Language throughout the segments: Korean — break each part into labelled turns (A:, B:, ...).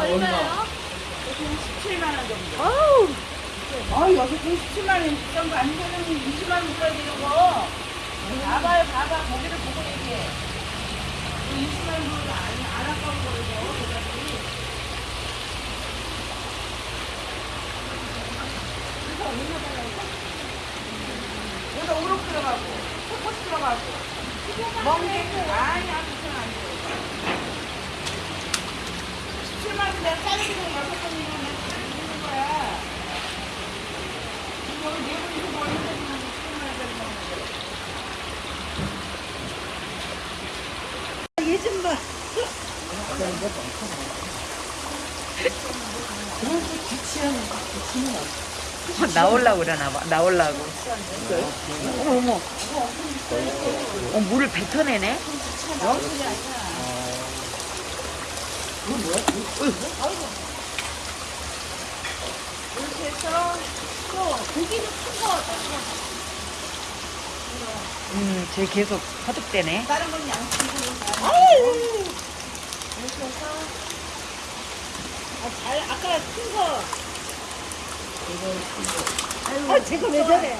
A: 얼마예요?
B: 17만 원 정도.
A: 아우,
B: 어, 여기 97만 원 정도 안 되는 20만 원 줘야 되는 거. 봐봐요, 봐봐. 거기를 보고 얘기해. 20만 원 정도 안, 안 아까운 그다음에. 그래서 얼마 달라고? 여기다 우럭 들어가고, 코코스 들어가고, 멍게, 아니, 아무튼 안 돼. 17만 원 내가 짜리고 여섯 번이면 내가 짜리는 거야. 이거 네 분이서 뭐 얼마나 주면 17만 원짜리 먹는데.
A: 얘좀 봐.
C: 나올라고 그러나 봐. 나올라고. 어머, 어머. 어, 물을 뱉어내네?
B: 이렇게 해서 또 고기는 큰 거,
C: 음, 쟤 계속 허득대네.
B: 다른 건 양식으로. 아유! 이렇게 해서 아, 잘, 아까 큰 거.
A: 아, 제가 왜 저래?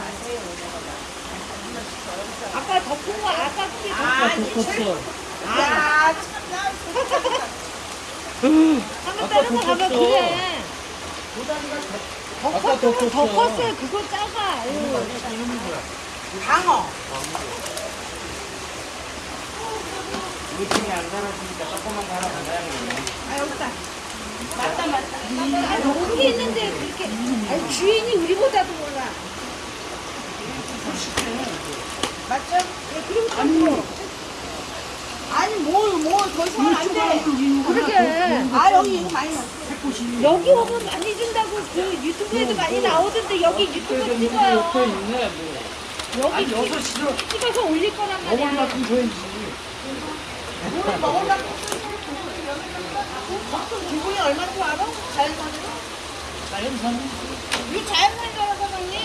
B: 아까 더큰 거, 아까 그게 더 아까 더 컸어. 야, 참나.
A: 한번 다른 거 가면 그래. 더 컸어. 더 컸어요. 그거 작아. 아유.
B: 방어. 아, 여기다. 맞다, 맞다.
A: 아, 여기 있는데 그렇게. 아니, 주인이 우리보다도 몰라.
B: 맞죠? 예, 그리고 아니, 아니, 뭘, 뭘, 더 이상은 안 돼.
A: 그러게.
B: 아, 여기 이거 많이 넣어.
A: 여기 오면 많이 준다고 그 유튜브에도 많이 나오던데 여기 유튜브 찍어요. 여기 찍- 찍어서 올릴 거란 말이야.
B: 물 먹으려고. 보통 기분이 얼마인 줄 알아? 자연산으로? 자연산? 이 자연산이잖아, 사장님.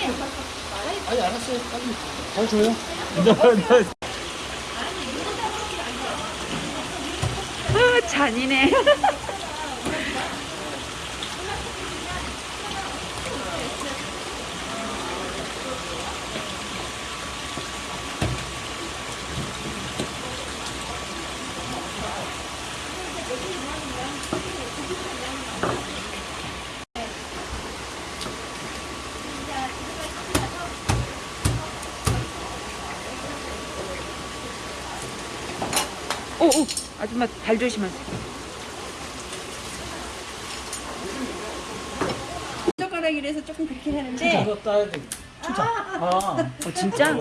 C: 아, 잔이네. 오, 오, 아줌마 발 조심하세요.
B: 젓가락이라서 조금 그렇게 하는데.
C: 어, 진짜?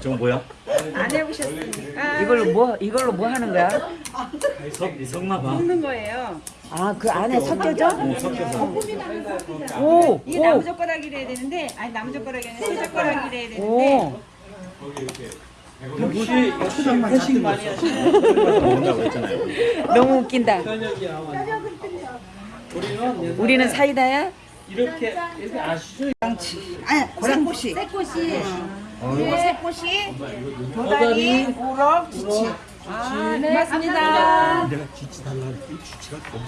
D: 저건 뭐야?
B: 안 해보셨으니까.
C: 이걸로 뭐, 이걸로 뭐 하는 거야?
D: 석, 석나봐.
B: 먹는 거예요.
C: 아, 그 안에 섞여져?
D: 섞여서.
C: 오,
B: 이게
C: 오,
B: 나무젓가락이라 해야 되는데, 아니 나무젓가락이 아니라 새젓가락이라 해야 되는데,
C: 오.
D: 혹시 회식 많이 하시는 했잖아요.
C: 너무 웃긴다. 우리는 사이다야?
D: 이렇게 이렇게 아시죠?
B: 아니 새꼬시. 새꼬시. 그리고 새꼬시, 도다리, 우럭, 지치. 아, 네, 맞습니다.
D: 내가 지치 달라는 게 지치가 너무